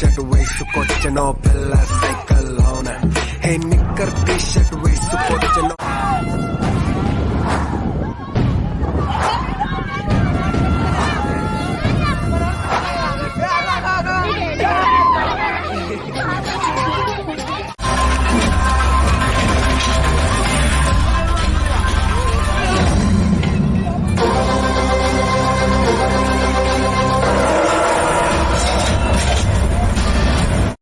shirt waist, so coach and all pillar cycle on. Hey, nicker t-shirt waist.